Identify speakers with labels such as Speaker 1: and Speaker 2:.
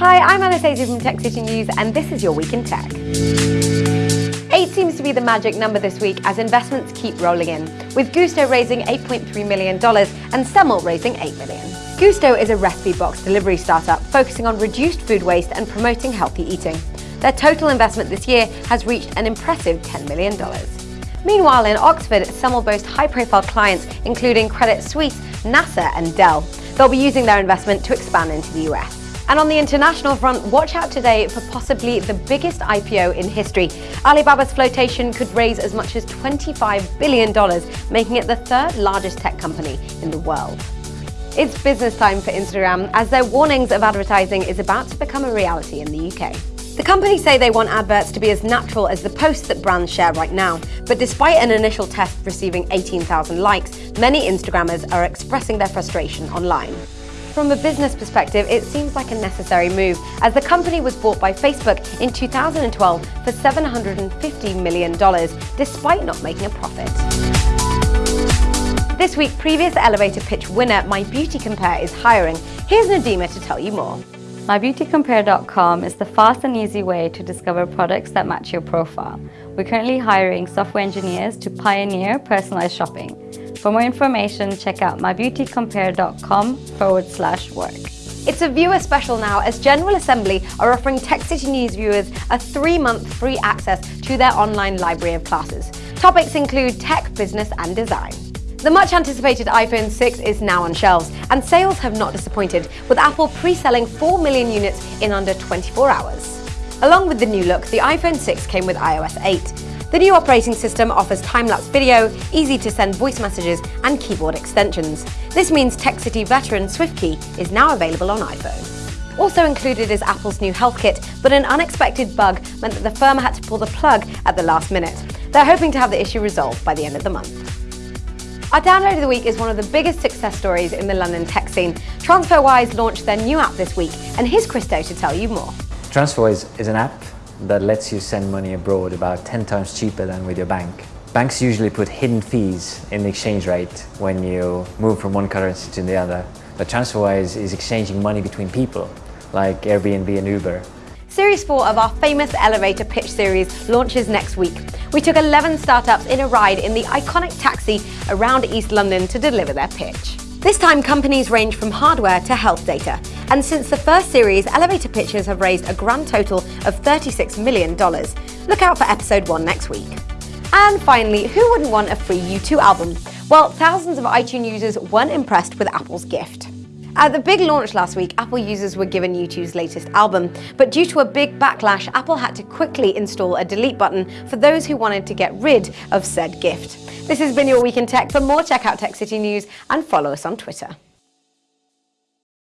Speaker 1: Hi, I'm Anastasia from Tech City News, and this is your Week in Tech. 8 seems to be the magic number this week as investments keep rolling in, with Gousto raising $8.3 million and Semmle raising 8 million. Gousto is a recipe box delivery startup focusing on reduced food waste and promoting healthy eating. Their total investment this year has reached an impressive $10 million. Meanwhile, in Oxford, Semmle boasts high-profile clients including Credit Suisse, NASA and Dell. They'll be using their investment to expand into the US. And on the international front, watch out today for possibly the biggest IPO in history. Alibaba's flotation could raise as much as $25 billion, making it the third largest tech company in the world. It's business time for Instagram, as their warnings of advertising is about to become a reality in the UK. The company say they want adverts to be as natural as the posts that brands share right now, but despite an initial test receiving 18,000 likes, many Instagrammers are expressing their frustration online. From a business perspective, it seems like a necessary move, as the company was bought by Facebook in 2012 for $750 million, despite not making a profit. This week, previous elevator pitch winner My Beauty Compare is hiring. Here's Nadima to tell you more.
Speaker 2: MyBeautyCompare.com is the fast and easy way to discover products that match your profile. We're currently hiring software engineers to pioneer personalized shopping. For more information, check out mybeautycompare.com forward slash work.
Speaker 1: It's a viewer special now as General Assembly are offering Tech City News viewers a three-month free access to their online library of classes. Topics include tech, business and design. The much anticipated iPhone 6 is now on shelves, and sales have not disappointed, with Apple pre-selling 4 million units in under 24 hours. Along with the new look, the iPhone 6 came with iOS 8. The new operating system offers time-lapse video, easy-to-send voice messages, and keyboard extensions. This means TechCity veteran SwiftKey is now available on iPhone. Also included is Apple's new HealthKit, but an unexpected bug meant that the firm had to pull the plug at the last minute. They're hoping to have the issue resolved by the end of the month. Our download of the week is one of the biggest success stories in the London tech scene. TransferWise launched their new app this week, and here's Kristo to tell you more.
Speaker 3: TransferWise is an app that lets you send money abroad about 10 times cheaper than with your bank. Banks usually put hidden fees in the exchange rate when you move from one currency to the other. But TransferWise is exchanging money between people, like Airbnb and Uber.
Speaker 1: Series 4 of our famous elevator pitch series launches next week. We took 11 startups in a ride in the iconic taxi around East London to deliver their pitch. This time, companies range from hardware to health data. And since the first series, elevator pitches have raised a grand total of $36 million. Look out for episode one next week. And finally, who wouldn't want a free U2 album? Well, thousands of iTunes users weren't impressed with Apple's gift. At the big launch last week, Apple users were given U2's latest album, but due to a big backlash, Apple had to quickly install a delete button for those who wanted to get rid of said gift. This has been your Week in Tech. For more, check out Tech City News and follow us on Twitter.